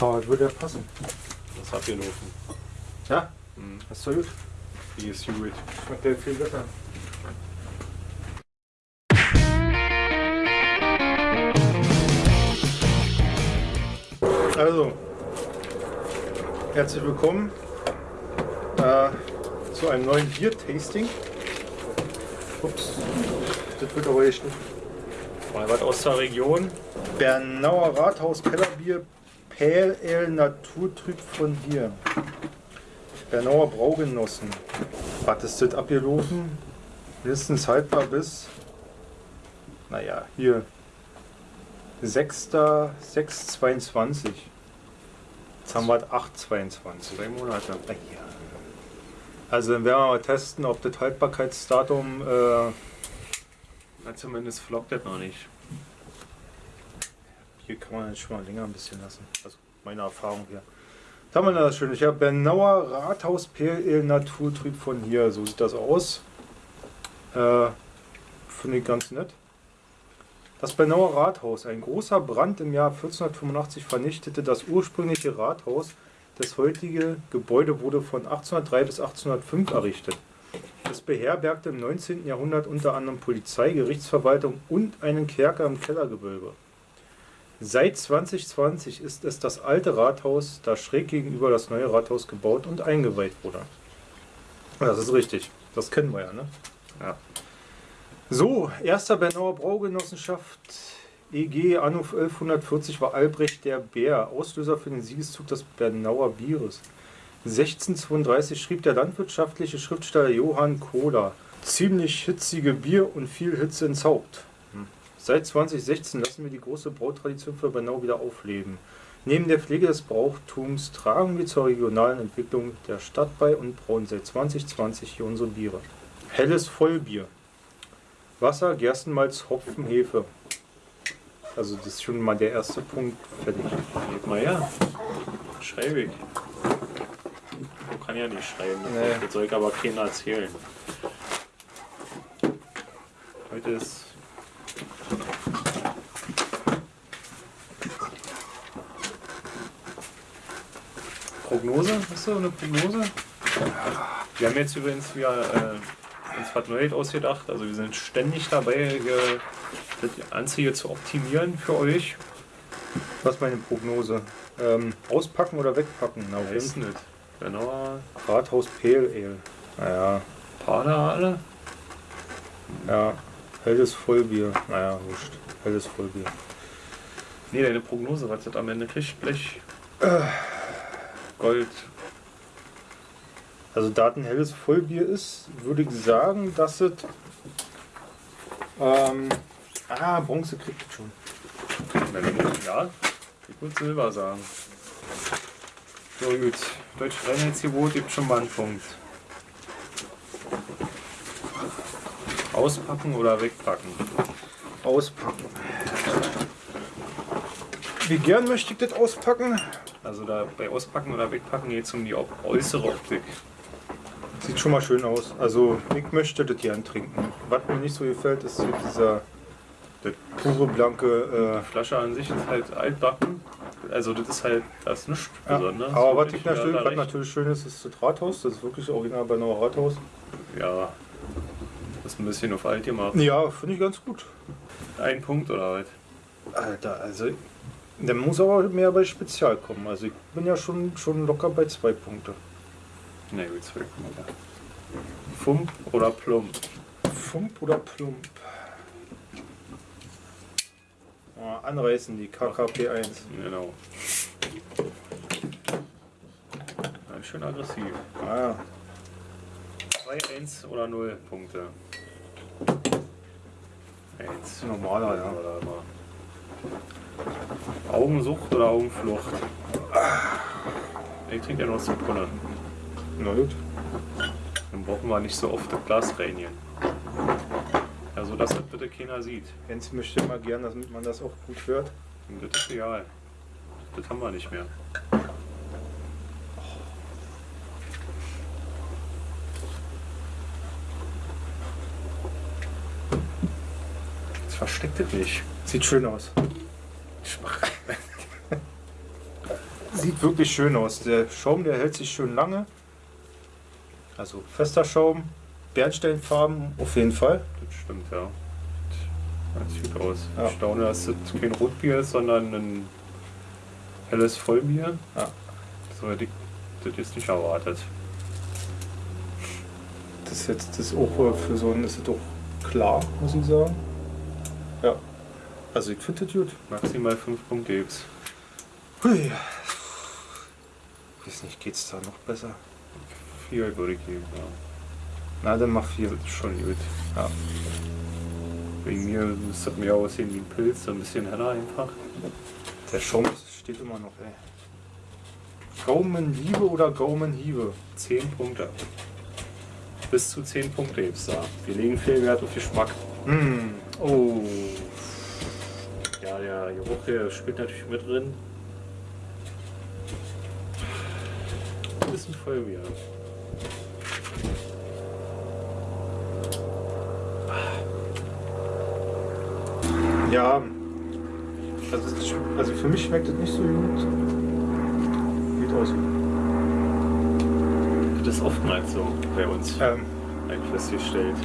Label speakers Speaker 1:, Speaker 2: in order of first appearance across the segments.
Speaker 1: So, das würde ja passen.
Speaker 2: Das ist abgelaufen.
Speaker 1: Ja,
Speaker 2: Hm.
Speaker 1: das ist doch gut.
Speaker 2: Die ist gut.
Speaker 1: Schmeckt ja viel besser. Also, herzlich willkommen äh, zu einem neuen Bier-Tasting. Ups, das wird aber geschnitten.
Speaker 2: Mal was aus der Region.
Speaker 1: Bernauer Rathaus Kellerbier Pale Ale Naturtrüb von hier. Bernauer Braugenossen. Was ist das abgelaufen? Mindestens haltbar bis, naja, hier 6.6.22. Jetzt haben wir 8.22.
Speaker 2: Zwei Monate.
Speaker 1: Ah, ja. Also dann werden wir mal testen, ob das Haltbarkeitsdatum äh,
Speaker 2: Na, zumindest flockt das noch nicht.
Speaker 1: Hier kann man schon mal länger ein bisschen lassen. Also meine Erfahrung hier. Was haben wir da das Schöne? Ich habe Bernauer Rathaus PL Naturtrüb von hier. So sieht das aus. Äh, Finde ich ganz nett. Das Bernauer Rathaus. Ein großer Brand im Jahr 1485 vernichtete das ursprüngliche Rathaus. Das heutige Gebäude wurde von 1803 bis 1805 errichtet. Es beherbergte im 19. Jahrhundert unter anderem Polizei, Gerichtsverwaltung und einen Kerker im Kellergewölbe. Seit 2020 ist es das alte Rathaus, das schräg gegenüber das neue Rathaus gebaut und eingeweiht wurde. Das ist richtig. Das kennen wir ja, ne?
Speaker 2: Ja.
Speaker 1: So, erster Bernauer Braugenossenschaft EG Anno 1140 war Albrecht der Bär, Auslöser für den Siegeszug des Bernauer Bieres. 1632 schrieb der landwirtschaftliche Schriftsteller Johann Kohler ziemlich hitzige Bier und viel Hitze ins Haupt. Seit 2016 lassen wir die große Brautradition für Bernau wieder aufleben. Neben der Pflege des Brauchtums tragen wir zur regionalen Entwicklung der Stadt bei und brauen seit 2020 hier unsere Biere. Helles Vollbier. Wasser, Gerstenmalz, Hopfen, Hefe. Also das ist schon mal der erste Punkt fertig.
Speaker 2: Geht mal her. Schreibe ich. Ich kann ja nicht schreiben.
Speaker 1: Nee.
Speaker 2: Das soll ich aber keiner erzählen. Heute ist. Prognose? Hast du eine Prognose? Wir haben jetzt übrigens wieder äh, uns was Neues ausgedacht. Also wir sind ständig dabei, ge- das Anzeige zu optimieren für euch.
Speaker 1: Was ist meine Prognose? Ähm, auspacken oder wegpacken? Na,
Speaker 2: Weiß nicht. Genau.
Speaker 1: Fall. Rathaus Pale Ale. Naja,
Speaker 2: Pader alle?
Speaker 1: ja. Helles Vollbier. Naja, wurscht. Helles Vollbier.
Speaker 2: Nee, deine Prognose, was das am Ende kriegt, Blech. Gold.
Speaker 1: Also da es ein helles Vollbier ist, würde ich sagen, dass es... Ähm, ah, Bronze kriegt es schon.
Speaker 2: Ja, ich würde Silber sagen. So gut. Deutsch Reinheitsgebot gibt schon mal einen Punkt. Auspacken oder wegpacken?
Speaker 1: Auspacken. Wie gern möchte ich das auspacken?
Speaker 2: Also da bei Auspacken oder Wegpacken geht es um die äußere Optik.
Speaker 1: Sieht schon mal schön aus. Also ich möchte das gern trinken. Was mir nicht so gefällt, ist so dieser das pure blanke...
Speaker 2: Die Flasche an sich ist halt altbacken. Also das ist halt das ist nichts
Speaker 1: Äh, ja.
Speaker 2: Besonderes.
Speaker 1: Aber was, ich natürlich, was natürlich schön ist, ist das Rathaus. Das ist wirklich original Bernauer Rathaus.
Speaker 2: Ja. Das ist ein bisschen auf alt gemacht.
Speaker 1: Ja, finde ich ganz gut.
Speaker 2: Ein Punkt oder was?
Speaker 1: Alter, also der muss aber mehr bei Spezial kommen. Also ich bin ja schon, schon locker bei zwei Punkte.
Speaker 2: Na gut, zwei Punkte. Fump oder Plump?
Speaker 1: Fump oder Plump? Oh, anreißen die KKP1.
Speaker 2: Genau. Ein schön aggressiv.
Speaker 1: Ah, ja.
Speaker 2: 2, 1 oder 0 Punkte. 1.
Speaker 1: normaler, ja.
Speaker 2: Oder immer. Augensucht oder Augenflucht? Ich trinke ja noch Zitrone.
Speaker 1: Na gut.
Speaker 2: Dann brauchen wir nicht so oft das Glas reinigen. Ja, so dass das bitte keiner sieht.
Speaker 1: Jens möchte mal gern, damit man das auch gut hört.
Speaker 2: Und das ist egal. Das haben wir nicht mehr. Das versteckt es nicht.
Speaker 1: Sieht schön aus. Sieht wirklich schön aus. Der Schaum, der hält sich schön lange. Also fester Schaum, Bernsteinfarben auf jeden Fall.
Speaker 2: Das stimmt, ja. Das sieht gut aus.
Speaker 1: Ja.
Speaker 2: Ich staune, dass das kein Rotbier ist, sondern ein helles Vollbier.
Speaker 1: Ja.
Speaker 2: So hätte ich das jetzt nicht erwartet.
Speaker 1: Das ist jetzt das ist auch für so ist es doch klar, muss ich sagen. Ja. Also ich finde das gut.
Speaker 2: Maximal 5 Punkte gibt's.
Speaker 1: Hui. Weiß nicht, geht's da noch besser?
Speaker 2: 4 würde ich geben, ja.
Speaker 1: Na, dann mach vier.
Speaker 2: Schon gut.
Speaker 1: Ja.
Speaker 2: Wegen mir müsste das mehr aussehen wie ein Pilz, so ein bisschen heller einfach.
Speaker 1: Der Schaum steht immer noch, ey. Gaumenliebe oder Gaumenhiebe?
Speaker 2: 10 Punkte. Bis zu 10 Punkte gibt's da. Wir legen viel Wert auf Geschmack.
Speaker 1: Hm.
Speaker 2: Oh. Ja, der Geruch der spielt natürlich mit drin. Bisschen Vollbier.
Speaker 1: Ja. Also, es also für mich schmeckt das nicht so gut. Sieht aus.
Speaker 2: Das ist oftmals so bei uns
Speaker 1: Ähm,
Speaker 2: eigentlich festgestellt.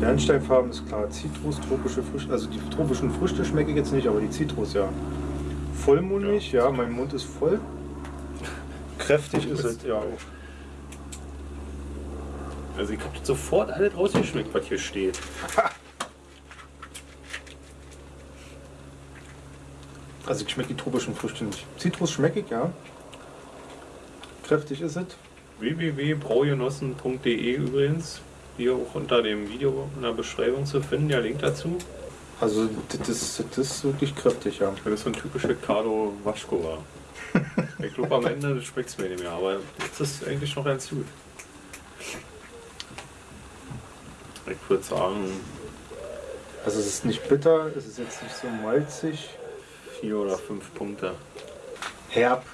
Speaker 1: Bernsteinfarben ist klar. Zitrus, tropische Früchte. Also die tropischen Früchte schmecke ich jetzt nicht, aber die Zitrus ja. Vollmundig, ja, mein Mund ist voll. Kräftig ist es, ja.
Speaker 2: Also ich habe sofort alles rausgeschmeckt, was hier steht.
Speaker 1: Also ich schmecke die tropischen Früchte nicht. Zitrus schmecke ich, ja. Kräftig ist es.
Speaker 2: www.braugenossen.de übrigens. Hier auch unter dem Video in der Beschreibung zu finden, der Link dazu.
Speaker 1: Also das ist, das ist wirklich kräftig, ja.
Speaker 2: Das ist so ein typischer Carlo Waschkova. Glaube am Ende schmeckt es mir nicht mehr, aber jetzt ist eigentlich noch ganz gut. Ich würde sagen,
Speaker 1: Also es ist nicht bitter, es ist jetzt nicht so malzig.
Speaker 2: vier oder fünf Punkte.
Speaker 1: Herb,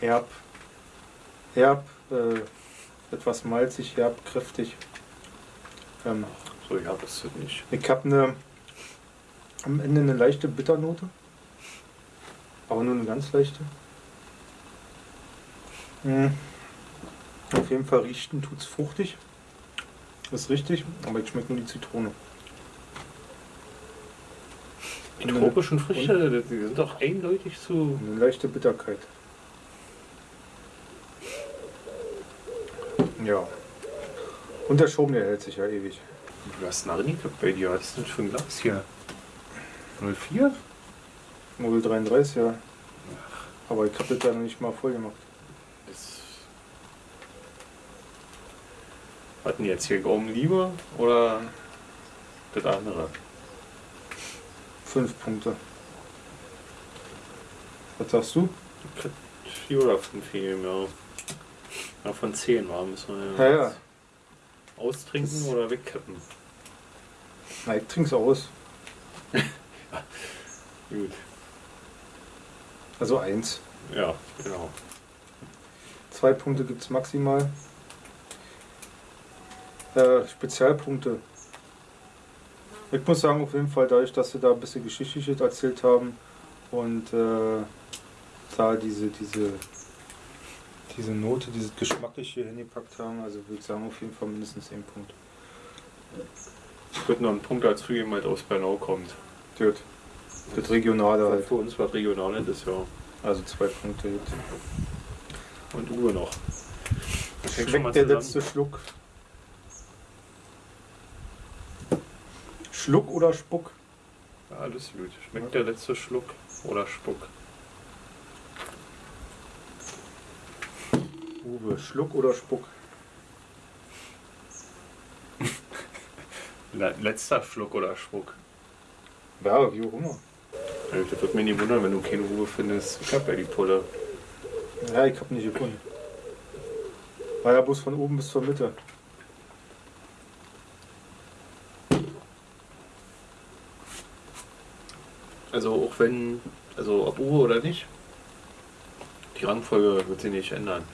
Speaker 1: herb, herb, äh, etwas malzig, herb, kräftig. Ähm,
Speaker 2: So, ich habe es nicht.
Speaker 1: ich habe eine, am Ende eine leichte Bitternote. Aber nur eine ganz leichte. Hm. Auf jeden Fall riechen tut es fruchtig. Das ist richtig, aber ich schmecke nur die Zitrone.
Speaker 2: Die tropischen Früchte, die sind doch eindeutig zu.
Speaker 1: Eine leichte Bitterkeit. Ja. Und der Schaum, der hält sich ja ewig.
Speaker 2: Du hast einen Arnika bei dir. Was ist denn für ein Glas hier? 04?
Speaker 1: 0,33, ja. Aber ich habe das ja noch nicht mal voll gemacht.
Speaker 2: Das Hatten jetzt hier Gaumenliebe oder das andere?
Speaker 1: Fünf Punkte. Was sagst du?
Speaker 2: Vier oder fünf gegeben, ja. Ja, von zehn war müssen wir
Speaker 1: Ja, ja.
Speaker 2: austrinken oder wegkippen.
Speaker 1: Na, ich trink's aus.
Speaker 2: Gut.
Speaker 1: Also eins.
Speaker 2: Ja, genau.
Speaker 1: Zwei Punkte gibt's maximal. Äh, Spezialpunkte. Ich muss sagen, auf jeden Fall, dadurch, dass sie da ein bisschen Geschichtliches erzählt haben und äh, da diese, diese, diese Note, dieses Geschmackliche hier hingepackt haben, also würde ich sagen, auf jeden Fall mindestens ein Punkt.
Speaker 2: Ich würde noch einen Punkt dazu geben, halt aus Bernau kommt.
Speaker 1: Gut. Das Regionale halt.
Speaker 2: Für uns was Regionales ist ja.
Speaker 1: Also zwei Punkte. Gut.
Speaker 2: Und Uwe noch. Das
Speaker 1: Schmeckt der letzte Schluck? Schluck oder Spuck?
Speaker 2: Alles gut. Schmeckt der letzte Schluck oder Spuck?
Speaker 1: Uwe, Schluck oder Spuck?
Speaker 2: Le letzter Schluck oder Spuck?
Speaker 1: Ja, wie auch immer.
Speaker 2: Ja, Das wird mich nicht wundern, wenn du keine Ruhe findest. Ich hab ja die Pulle.
Speaker 1: Ja, ich hab nicht gefunden. War ja bloß von oben bis zur Mitte.
Speaker 2: Also auch wenn, also ob Uwe oder nicht, die Rangfolge wird sich nicht ändern.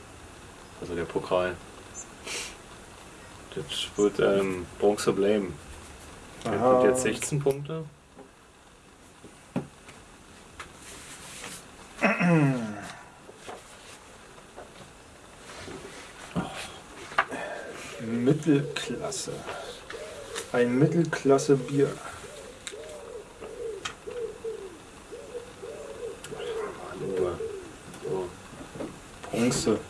Speaker 2: Also der Pokal. Das wird ähm, Bronze Blame. Der hat jetzt 16 Punkte.
Speaker 1: Mittelklasse. Ein Mittelklasse-Bier. Bronze.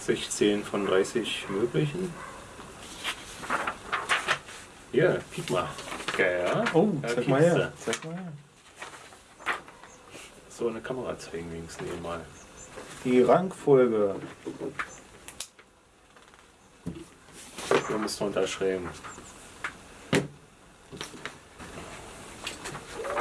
Speaker 2: 16 von 30 möglichen. Hier, guck mal. Geil, ja?
Speaker 1: Oh,
Speaker 2: Ja,
Speaker 1: zeig mal her. Zeig mal her.
Speaker 2: So eine Kamera zeigen wenigstens nee, mal.
Speaker 1: Die Rangfolge.
Speaker 2: Wir müssen unterschreiben.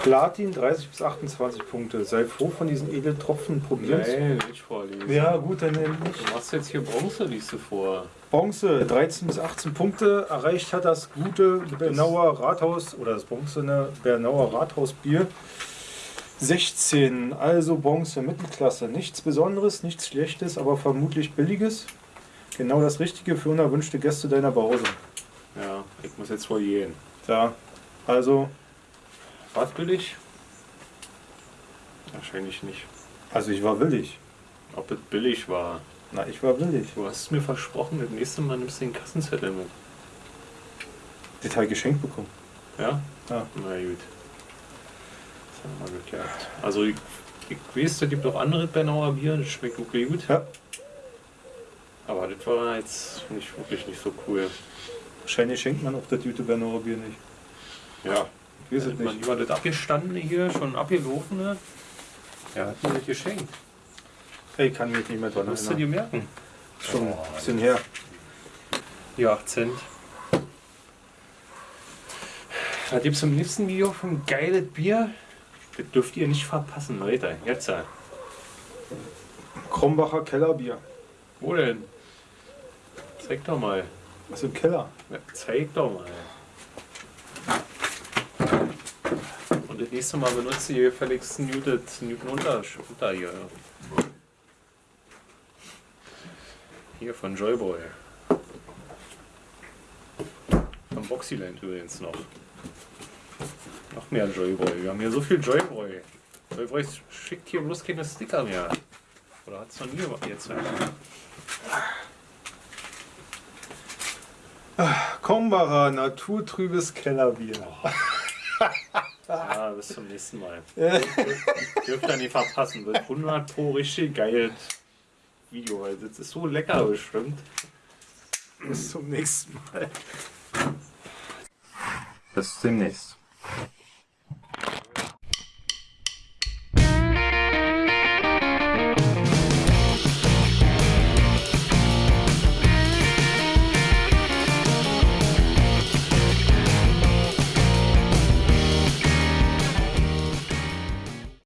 Speaker 1: Platin 30 bis 28 Punkte. Sei froh von diesen Edeltropfen probieren.
Speaker 2: Nein, nicht vorlesen.
Speaker 1: Ja, gut, dann nicht.
Speaker 2: Du machst jetzt hier Bronze, liest du vor.
Speaker 1: Bronze 13 bis 18 Punkte. Erreicht hat das gute Bernauer Rathaus oder das bronzene Bernauer Rathausbier 16. Also Bronze Mittelklasse. Nichts Besonderes, nichts Schlechtes, aber vermutlich Billiges. Genau das Richtige für unerwünschte Gäste deiner Pause.
Speaker 2: Ja, ich muss jetzt wohl gehen.
Speaker 1: Ja, also,
Speaker 2: War billig? Wahrscheinlich nicht.
Speaker 1: also ich war willig.
Speaker 2: Ob es billig war.
Speaker 1: Na, ich war willig.
Speaker 2: Du hast mir versprochen, das nächste Mal nimmst du den Kassenzettel mit.
Speaker 1: Das habe ich geschenkt bekommen.
Speaker 2: Ja?
Speaker 1: Ja.
Speaker 2: Na gut. Das haben wir mal geklappt. Also ich, ich weiß, es gibt auch andere Bernauer Bier, das schmeckt wirklich gut.
Speaker 1: Ja,
Speaker 2: Aber das war jetzt nicht wirklich nicht so cool.
Speaker 1: wahrscheinlich schenkt man auch das gute Bernauer Bier nicht.
Speaker 2: Ja.
Speaker 1: Ich weiß es nicht.
Speaker 2: lieber das abgestandene hier, schon abgelaufene. Ja, hat mir das geschenkt.
Speaker 1: Ich kann mich nicht mehr dran
Speaker 2: Musst du dir
Speaker 1: erinnern.
Speaker 2: merken.
Speaker 1: Schon ein bisschen her.
Speaker 2: Die 8 Cent. Da gibt es im nächsten Video von geiles Bier. Das dürft ihr nicht verpassen, Leute. Jetzt.
Speaker 1: Krombacher Kellerbier.
Speaker 2: Wo denn? Zeig doch mal.
Speaker 1: Was im Keller?
Speaker 2: Ja, zeig doch mal. Und das nächste Mal benutzt ihr gefälligst Newton, unter, unter hier. Hier von Joyboy. Von Boxyland übrigens noch. Noch mehr Joyboy. Wir haben hier so viel Joyboy. Joyboy schickt hier bloß keine Sticker mehr. Oder hat es noch nie jetzt?
Speaker 1: Krombacher naturtrübes Kellerbier.
Speaker 2: Ja, bis zum nächsten Mal. Dürft ihr nicht verpassen. Wird 100 pro richtig geil Video, weil das ist so lecker bestimmt.
Speaker 1: Bis zum nächsten Mal.
Speaker 2: Bis demnächst.